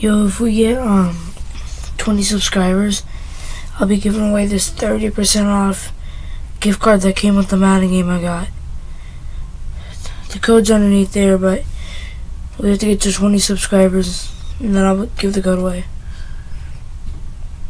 Yo, if we get um 20 subscribers, I'll be giving away this 30% off gift card that came with the Madden game I got. The code's underneath there, but we have to get to 20 subscribers, and then I'll give the code away.